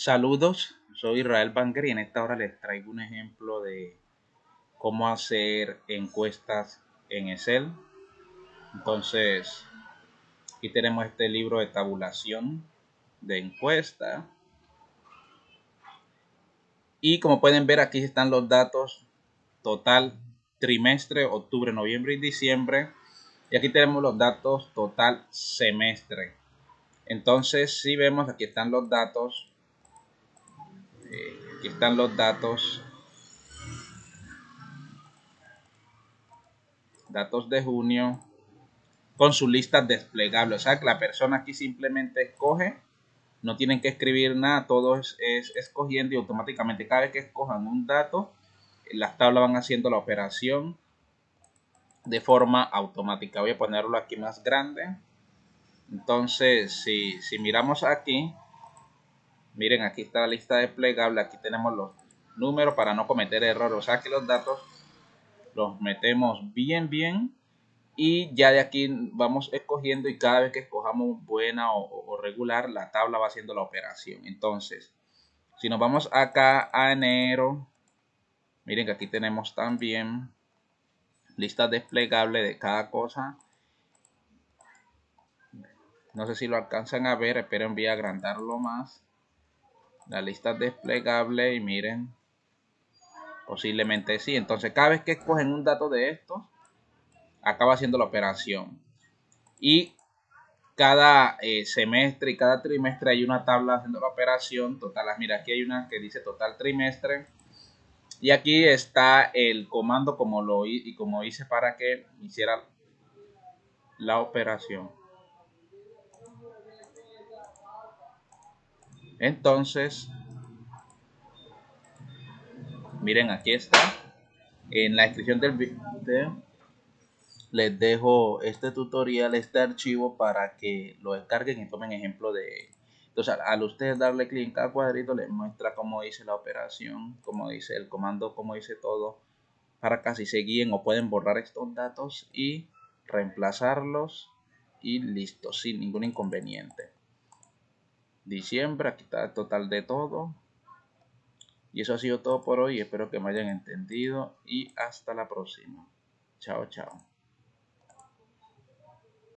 Saludos, soy Israel Banger y en esta hora les traigo un ejemplo de cómo hacer encuestas en Excel. Entonces, aquí tenemos este libro de tabulación de encuesta. Y como pueden ver aquí están los datos total trimestre, octubre, noviembre y diciembre. Y aquí tenemos los datos total semestre. Entonces, si vemos, aquí están los datos aquí están los datos datos de junio con su lista desplegable. O sea que la persona aquí simplemente escoge no tienen que escribir nada todo es, escogiendo y automáticamente cada vez que escojan un dato las tablas van haciendo la operación de forma automática. Voy a ponerlo aquí más grande. Entonces si, si miramos aquí Miren, aquí está la lista desplegable. Aquí tenemos los números para no cometer errores. O sea que los datos los metemos bien, bien. Y ya de aquí vamos escogiendo y cada vez que escojamos buena o, regular, la tabla va haciendo la operación. Entonces, si nos vamos acá a enero, miren que aquí tenemos también lista desplegable de cada cosa. No sé si lo alcanzan a ver, espero voy a agrandarlo más la lista desplegable y miren posiblemente sí. Entonces cada vez que escogen un dato de estos acaba haciendo la operación. Y cada eh, semestre y cada trimestre hay una tabla haciendo la operación total. Mira aquí hay una que dice total trimestre. Y aquí está el comando como lo y como hice para que hiciera la operación Entonces, miren, aquí está. En la descripción del video les dejo este tutorial, este archivo para que lo descarguen y tomen ejemplo de Entonces, al ustedes darle clic en cada cuadrito, les muestra cómo dice la operación, cómo dice el comando, cómo dice todo, para que así se guíen o pueden borrar estos datos y reemplazarlos y listo, sin ningún inconveniente diciembre. Aquí está el total de todo. Y eso ha sido todo por hoy. Espero que me hayan entendido y hasta la próxima. Chao, chao.